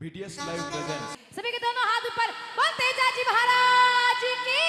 BTS live presents. सभी के दोनों हाथ ऊपर बोलते चाची महाराज की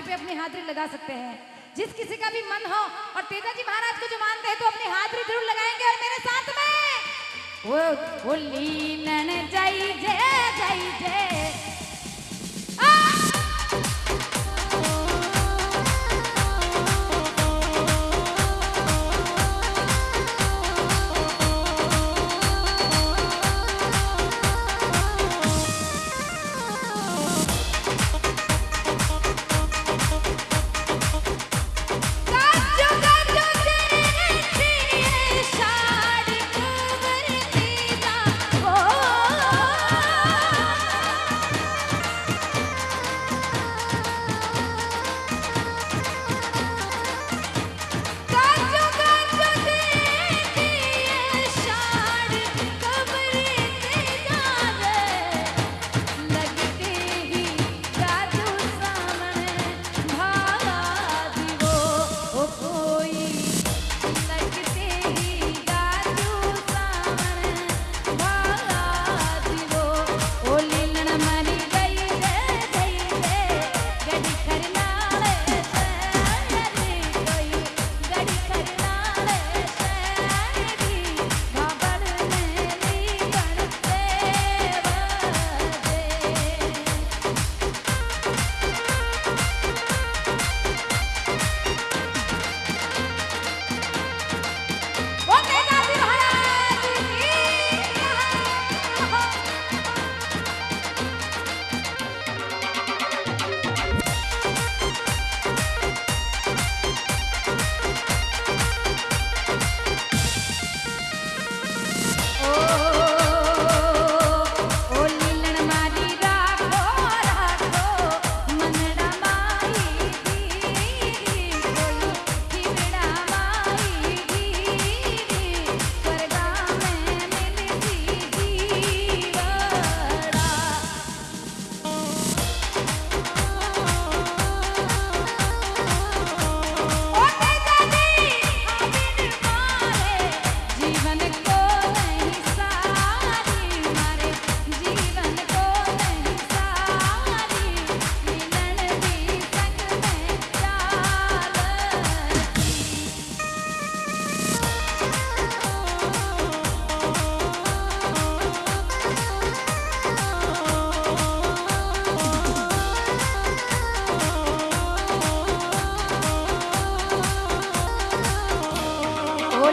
हाथी पे अपनी हाथरी लगा सकते हैं। जिस किसी का भी मन हो, और तेजा जी महाराज को जो मानते हैं तो अपनी हाथरी ज़रूर लगाएँगे और मेरे साथ में।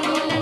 Holy